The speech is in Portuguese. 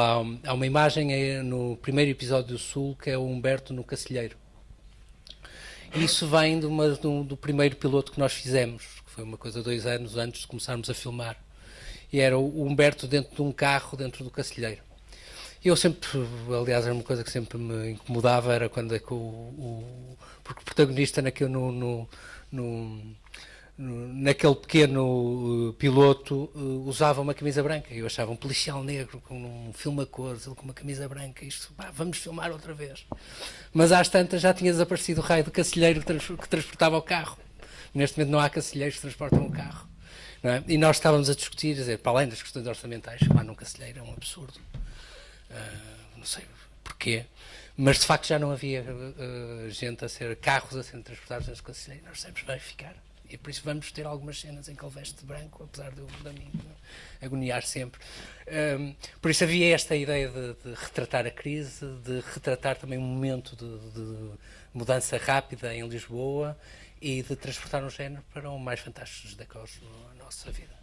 Há, uma imagem eh, no primeiro episódio do Sul que é o Humberto no Cacilheiro. Isso vem de uma, do, do, primeiro piloto que nós fizemos, que foi uma coisa dois anos antes de começarmos a filmar. E era o Humberto dentro de um carro, dentro do Cacilheiro. Eu sempre, aliás, era uma coisa que sempre me incomodava, era quando é que o, o porque o protagonista naquele, no, no, no naquele pequeno uh, piloto uh, usava uma camisa branca. Eu achava um policial negro com um filme a cores, ele com uma camisa branca. Isto, vamos filmar outra vez. Mas às tantas já tinha desaparecido o raio do cacilheiro que, trans, que transportava o carro. Neste momento não há cacilheiros que transportam o carro. É? E nós estávamos a discutir, dizer, para além das questões orçamentais, chamar num cacilheiro é um absurdo. Uh, não sei porquê. Mas de facto já não havia uh, gente a ser, carros a serem transportados nesse cacilheiro. Nós sempre vai ficar. E por isso vamos ter algumas cenas em que ele veste de branco, apesar de eu mim agoniar sempre. Um, por isso havia esta ideia de, de, retratar a crise, de retratar também um momento de, de, mudança rápida em Lisboa e de transportar um género para um mais fantásticos decors na nossa vida.